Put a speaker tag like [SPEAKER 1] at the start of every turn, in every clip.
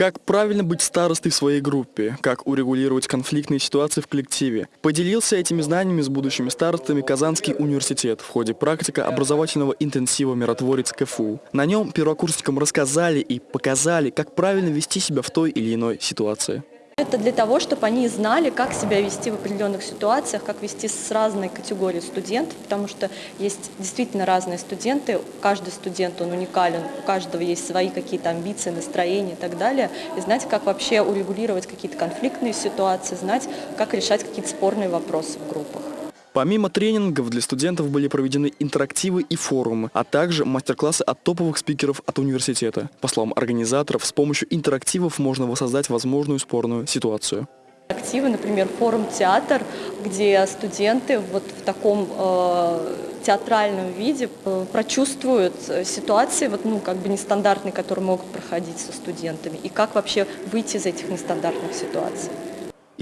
[SPEAKER 1] Как правильно быть старостой в своей группе? Как урегулировать конфликтные ситуации в коллективе? Поделился этими знаниями с будущими старостами Казанский университет в ходе практика образовательного интенсива «Миротворец КФУ». На нем первокурсникам рассказали и показали, как правильно вести себя в той или иной ситуации.
[SPEAKER 2] Это для того, чтобы они знали, как себя вести в определенных ситуациях, как вести с разной категорией студентов, потому что есть действительно разные студенты, каждый студент, он уникален, у каждого есть свои какие-то амбиции, настроения и так далее, и знать, как вообще урегулировать какие-то конфликтные ситуации, знать, как решать какие-то спорные вопросы в группах.
[SPEAKER 1] Помимо тренингов для студентов были проведены интерактивы и форумы, а также мастер-классы от топовых спикеров от университета. По словам организаторов, с помощью интерактивов можно воссоздать возможную спорную ситуацию.
[SPEAKER 2] Активы, например, форум «Театр», где студенты вот в таком э, театральном виде э, прочувствуют ситуации, вот, ну, как бы нестандартные, которые могут проходить со студентами, и как вообще выйти из этих нестандартных ситуаций.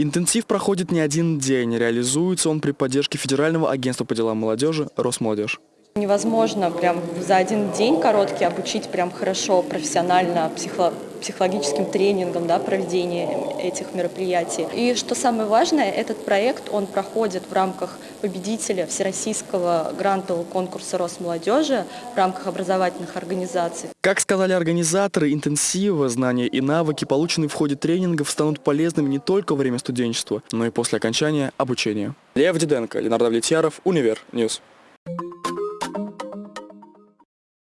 [SPEAKER 1] Интенсив проходит не один день. Реализуется он при поддержке Федерального агентства по делам молодежи «Росмолодежь».
[SPEAKER 2] Невозможно прям за один день короткий обучить прям хорошо, профессионально, психо психологическим тренингом, да, проведения этих мероприятий. И что самое важное, этот проект, он проходит в рамках победителя Всероссийского грантового конкурса Росмолодежи в рамках образовательных организаций.
[SPEAKER 1] Как сказали организаторы интенсива, знания и навыки, полученные в ходе тренингов, станут полезными не только во время студенчества, но и после окончания обучения. Лев Диденко, Ленар Давлетьяров, Univer News.